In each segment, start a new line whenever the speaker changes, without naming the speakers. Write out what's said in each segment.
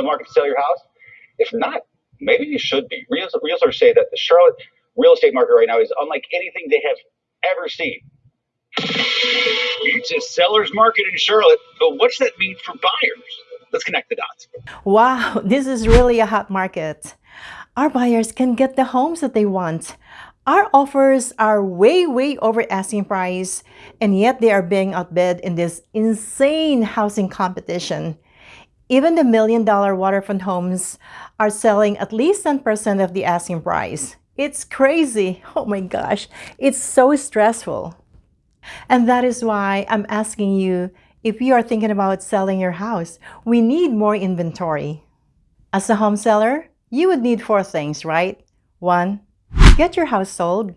the market to sell your house? If not, maybe you should be. Realtors, say that the Charlotte real estate market right now is unlike anything they have ever seen. It's a seller's market in Charlotte, but what's that mean for buyers? Let's connect the dots.
Wow, this is really a hot market. Our buyers can get the homes that they want. Our offers are way, way over asking price, and yet they are being outbid in this insane housing competition. Even the million dollar waterfront homes are selling at least 10% of the asking price. It's crazy. Oh my gosh, it's so stressful. And that is why I'm asking you if you are thinking about selling your house, we need more inventory. As a home seller, you would need four things, right? One, get your house sold.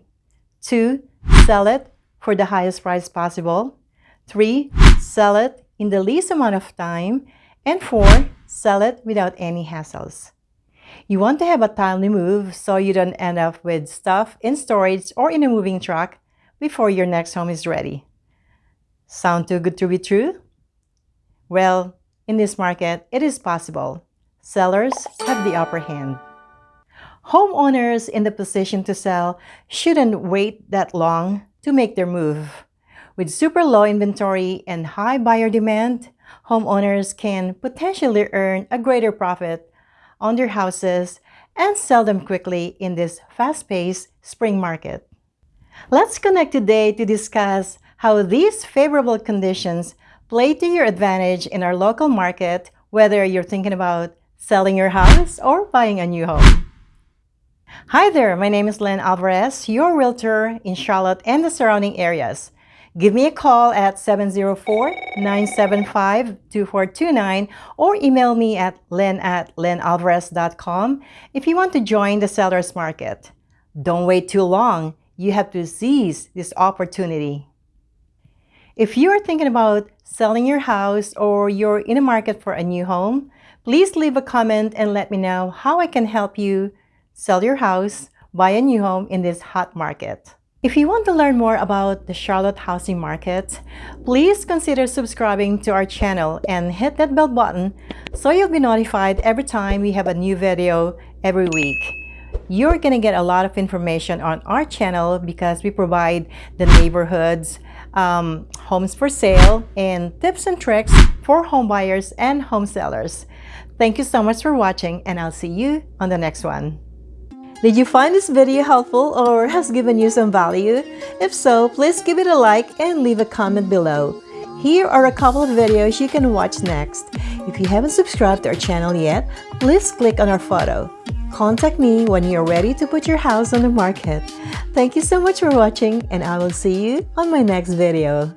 Two, sell it for the highest price possible. Three, sell it in the least amount of time. And four, sell it without any hassles. You want to have a timely move so you don't end up with stuff in storage or in a moving truck before your next home is ready. Sound too good to be true? Well, in this market, it is possible. Sellers have the upper hand. Homeowners in the position to sell shouldn't wait that long to make their move. With super low inventory and high buyer demand, homeowners can potentially earn a greater profit on their houses and sell them quickly in this fast-paced spring market. Let's connect today to discuss how these favorable conditions play to your advantage in our local market, whether you're thinking about selling your house or buying a new home. Hi there, my name is Len Alvarez, your realtor in Charlotte and the surrounding areas. Give me a call at 704-975-2429 or email me at len at lenalvarez.com if you want to join the seller's market. Don't wait too long. You have to seize this opportunity. If you are thinking about selling your house or you're in a market for a new home, please leave a comment and let me know how I can help you sell your house, buy a new home in this hot market. If you want to learn more about the Charlotte housing market, please consider subscribing to our channel and hit that bell button so you'll be notified every time we have a new video every week. You're going to get a lot of information on our channel because we provide the neighborhoods, um, homes for sale, and tips and tricks for home buyers and home sellers. Thank you so much for watching and I'll see you on the next one. Did you find this video helpful or has given you some value? If so, please give it a like and leave a comment below. Here are a couple of videos you can watch next. If you haven't subscribed to our channel yet, please click on our photo. Contact me when you're ready to put your house on the market. Thank you so much for watching and I will see you on my next video.